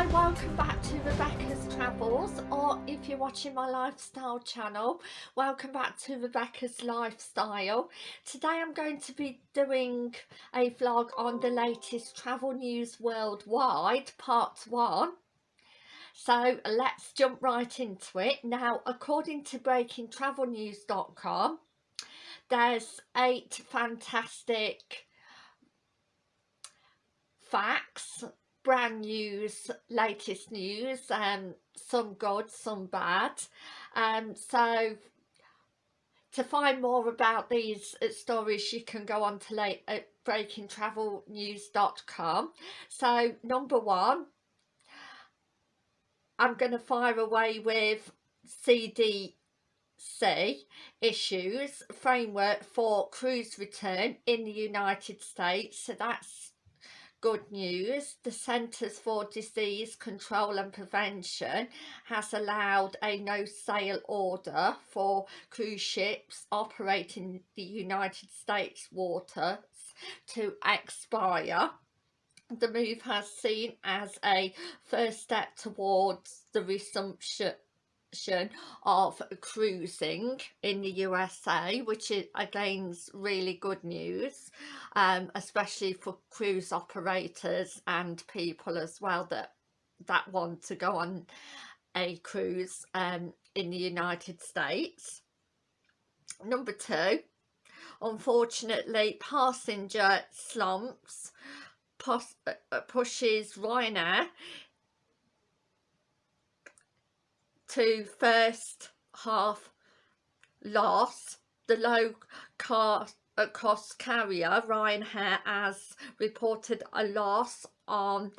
Hi, welcome back to Rebecca's Travels or if you're watching my lifestyle channel, welcome back to Rebecca's Lifestyle. Today I'm going to be doing a vlog on the latest travel news worldwide, part one. So let's jump right into it. Now, according to breakingtravelnews.com, there's eight fantastic facts brand news latest news um some good some bad. Um so to find more about these uh, stories you can go on to late at breakingtravelnews.com so number one i'm going to fire away with cdc issues framework for cruise return in the united states. So that's good news. The centres for disease control and prevention has allowed a no sail order for cruise ships operating the united states waters to expire. The move has seen as a first step towards the resumption of cruising in the USA which is again really good news um, especially for cruise operators and people as well that that want to go on a cruise um, in the United States. Number two, unfortunately passenger slumps uh, pushes Ryanair to first half loss. The low uh, cost carrier Ryanair has reported a loss on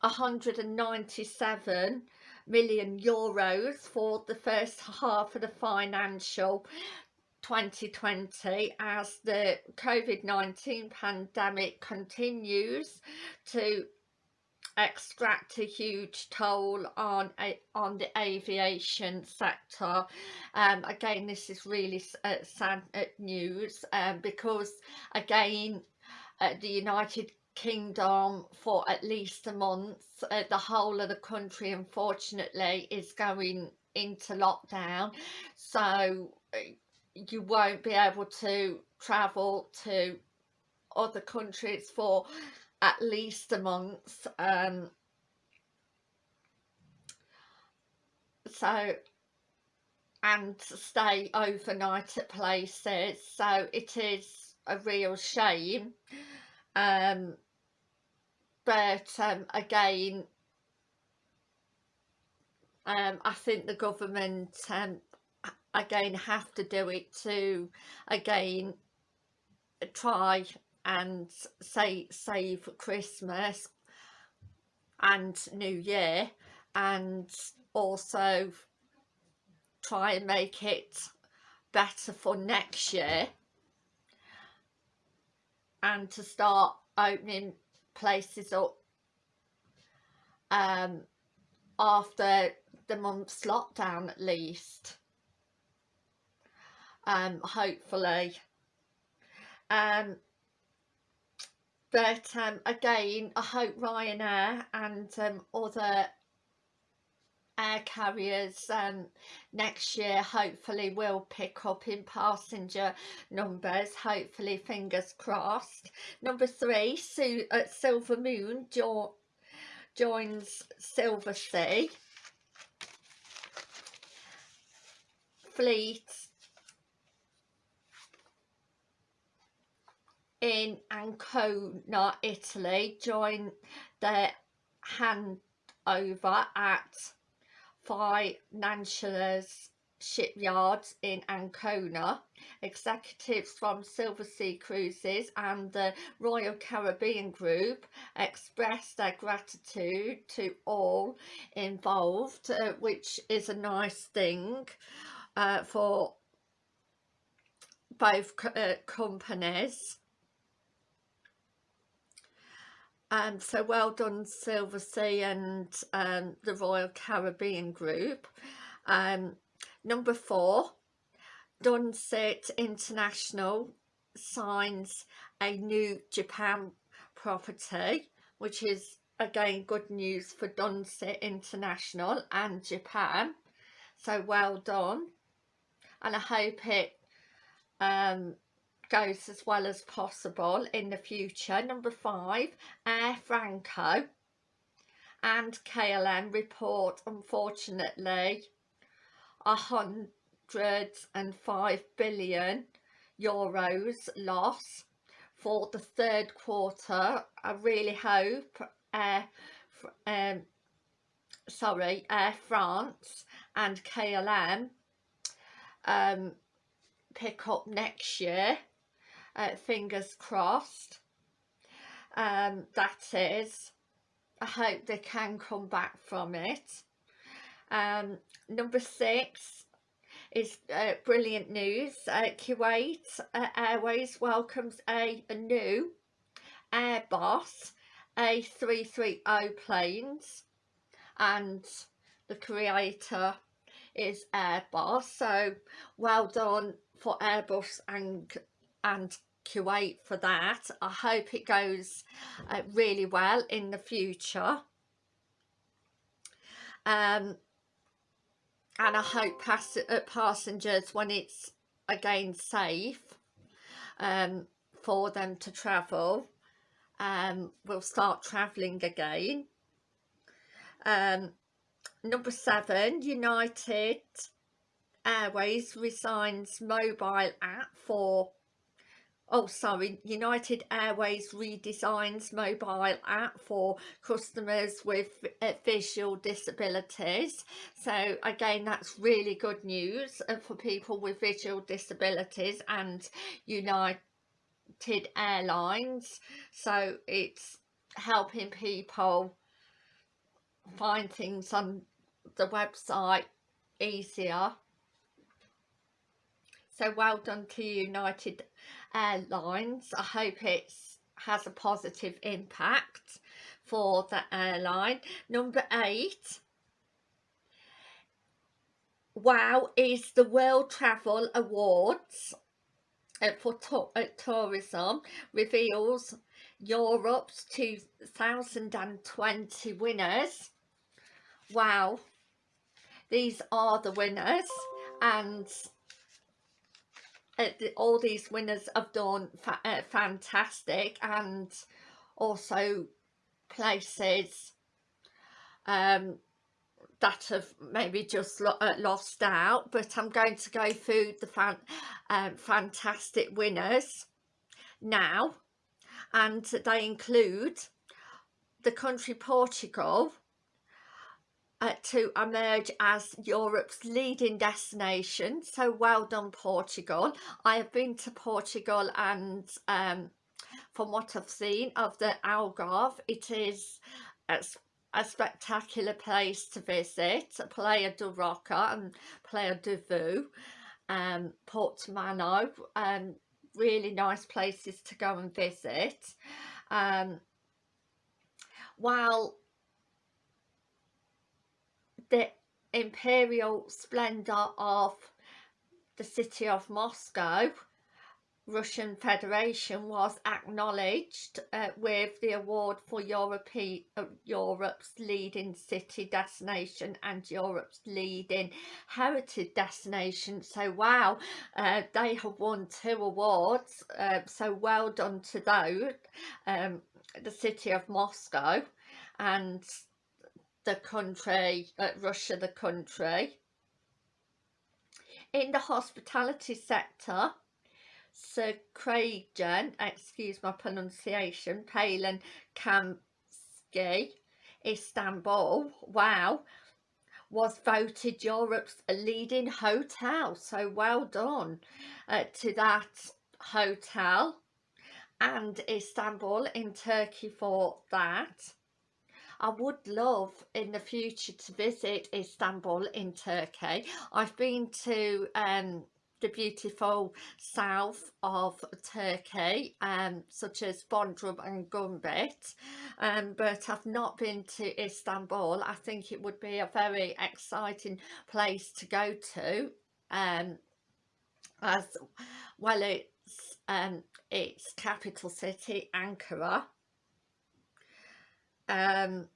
197 million euros for the first half of the financial 2020 as the COVID-19 pandemic continues to extract a huge toll on a, on the aviation sector. Um again this is really uh, sad uh, news um because again uh, the united kingdom for at least a month uh, the whole of the country unfortunately is going into lockdown. So uh, you won't be able to travel to other countries for at least a month um so and stay overnight at places so it is a real shame um but um again um I think the government um again have to do it to again try and say save Christmas and New Year and also try and make it better for next year and to start opening places up um, after the month's lockdown at least. Um, hopefully. Um, but um, again I hope Ryanair and um, other air carriers um, next year hopefully will pick up in passenger numbers. Hopefully fingers crossed. Number three Sue, uh, Silver Moon jo joins Silversea fleet in Ancona, Italy, join the handover at Fincantieri shipyards in Ancona. Executives from Silversea Cruises and the Royal Caribbean Group expressed their gratitude to all involved, uh, which is a nice thing uh, for both uh, companies. Um, so well done Silversea and um, the Royal Caribbean Group. Um, number four, Dusit International signs a new Japan property, which is again good news for Dusit International and Japan so well done and I hope it um, goes as well as possible in the future. Number five, Air Franco and KLM report unfortunately a hundred and five billion euros loss for the third quarter. I really hope Air, um, sorry, Air France and KLM um, pick up next year. Uh, fingers crossed. Um, that is. I hope they can come back from it. Um, number six is uh, brilliant news. Uh, Kuwait uh, Airways welcomes a, a new Airbus A330 planes and the creator is Airbus so well done for Airbus and and Kuwait for that. I hope it goes uh, really well in the future. Um and I hope pass uh, passengers when it's again safe um for them to travel um will start traveling again. Um number seven United Airways resigns mobile app for oh sorry United Airways redesigns mobile app for customers with visual disabilities. So again that's really good news uh, for people with visual disabilities and United Airlines. So it's helping people find things on the website easier. So well done to United Airlines. I hope it has a positive impact for the airline. Number eight. Wow is the World Travel Awards uh, for uh, tourism reveals Europe's 2020 winners. Wow. These are the winners and uh, all these winners have done fa uh, fantastic and also places um, that have maybe just lo uh, lost out but I'm going to go through the fan um, fantastic winners now and they include the country Portugal uh, to emerge as Europe's leading destination. So well done Portugal. I have been to Portugal and um, from what I've seen of the Algarve it is a, a spectacular place to visit. Praia da Rocha and Playa do Vu um, Portimão um, really nice places to go and visit. Um, while the imperial splendour of the city of Moscow Russian Federation was acknowledged uh, with the award for Europe, uh, Europe's leading city destination and Europe's leading heritage destination. So wow, uh, they have won two awards. Uh, so well done to those, um, the city of Moscow and the country, uh, Russia the country. In the hospitality sector, Sir Craigjan, excuse my pronunciation, Palin Kamsky, Istanbul, wow, was voted Europe's leading hotel. So well done uh, to that hotel and Istanbul in Turkey for that. I would love in the future to visit Istanbul in Turkey. I've been to um, the beautiful south of Turkey um, such as Bodrum and Gumbet um, but I've not been to Istanbul I think it would be a very exciting place to go to um, as well it's um, its capital city Ankara um,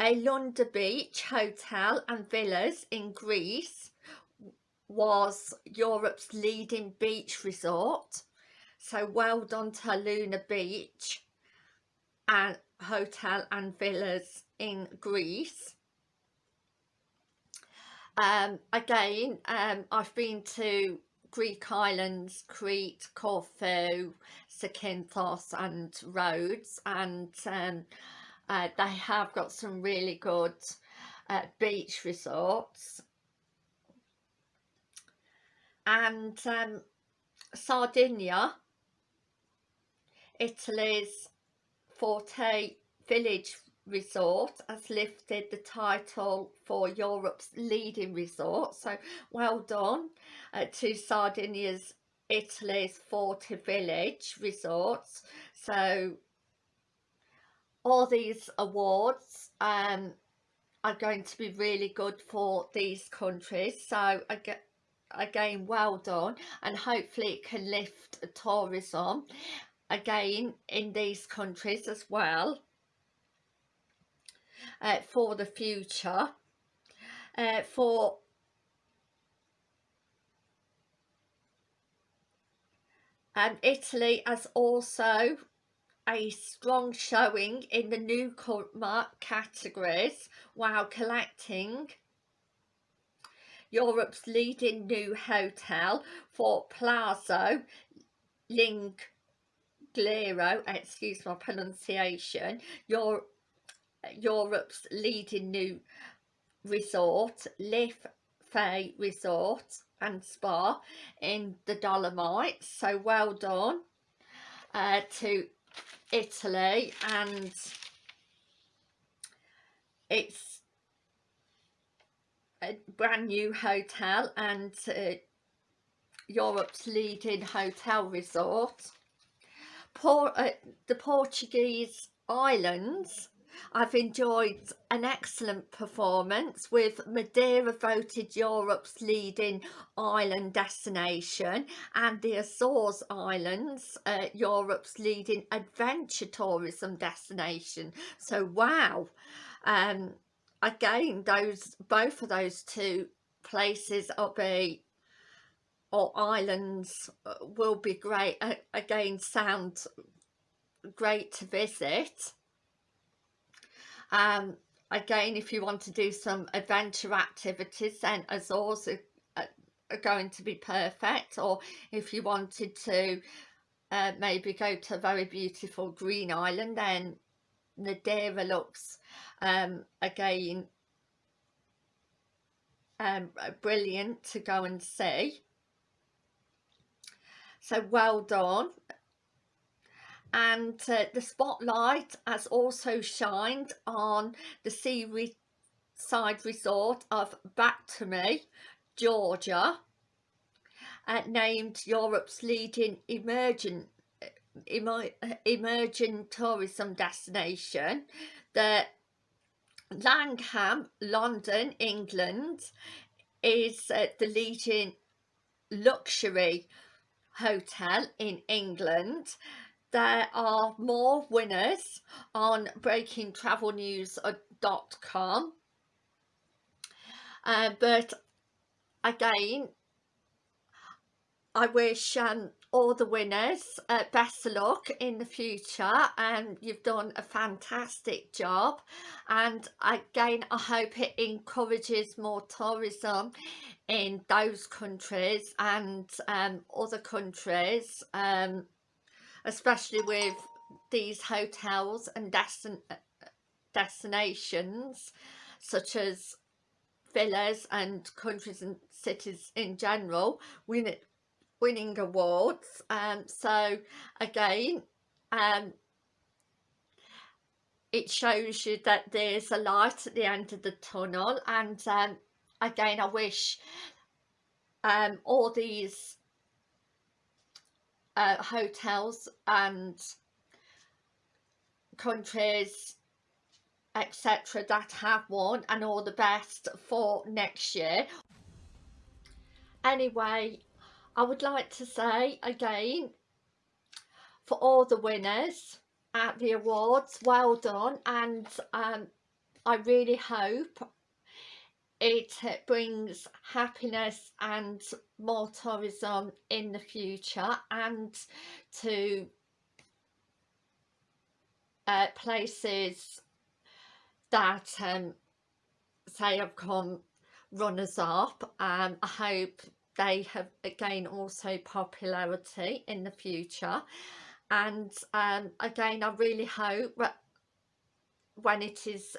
a London Beach hotel and villas in Greece was Europe's leading beach resort. So well done to Luna Beach and hotel and villas in Greece. Um, again, um, I've been to Greek islands, Crete, Corfu, Zakynthos and Rhodes. And um, uh, they have got some really good uh, beach resorts. And um, Sardinia, Italy's Forte Village Resort has lifted the title for Europe's leading resort. So well done uh, to Sardinia's Italy's Forte Village Resorts. So all these awards um, are going to be really good for these countries. So again, again well done and hopefully it can lift tourism again in these countries as well uh, for the future uh, for and Italy has also a strong showing in the newcomer categories while collecting Europe's leading new hotel for Palazzo Linglero, excuse my pronunciation, Your, Europe's leading new resort, Live Fay Resort and Spa in the Dolomites. So well done uh, to Italy and it's a brand new hotel and uh, Europe's leading hotel resort. Por uh, the Portuguese islands I've enjoyed an excellent performance with Madeira voted Europe's leading island destination and the Azores Islands uh, Europe's leading adventure tourism destination. So wow, um, again those both of those two places will be or islands uh, will be great again sound great to visit um, again if you want to do some adventure activities then Azores are, are going to be perfect. Or if you wanted to uh, maybe go to a very beautiful green island then Madeira looks um, again um, brilliant to go and see. So well done and uh, the spotlight has also shined on the seaside resort of Batumi, Georgia, uh, named Europe's leading emerging emerging tourism destination. The Langham, London, England is uh, the leading luxury hotel in England there are more winners on breakingtravelnews.com uh, but again I wish um, all the winners uh, best luck in the future. And you've done a fantastic job. And again I hope it encourages more tourism in those countries and um, other countries. Um, especially with these hotels and destin destinations such as villas and countries and cities in general win winning awards. Um so again um it shows you that there's a light at the end of the tunnel and um again I wish um all these uh, hotels and countries etc that have won and all the best for next year. Anyway I would like to say again for all the winners at the awards well done and um, I really hope it brings happiness and more tourism in the future and to uh, places that um, say have come runners up um, I hope they have again also popularity in the future. And um, again I really hope when it is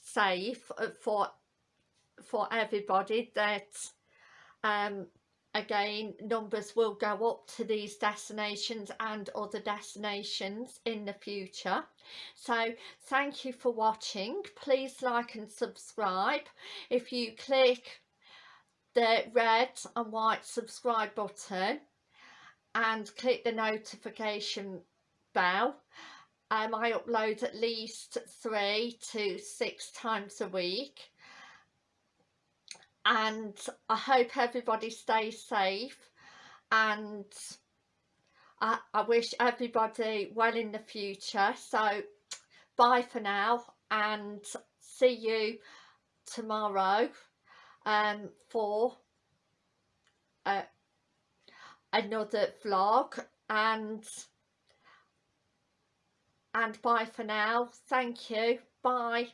safe uh, for for everybody that um, again numbers will go up to these destinations and other destinations in the future. So thank you for watching. Please like and subscribe. If you click the red and white subscribe button and click the notification bell um, I upload at least three to six times a week and I hope everybody stays safe and I, I wish everybody well in the future. So bye for now and see you tomorrow um, for uh, another vlog and and bye for now. Thank you. Bye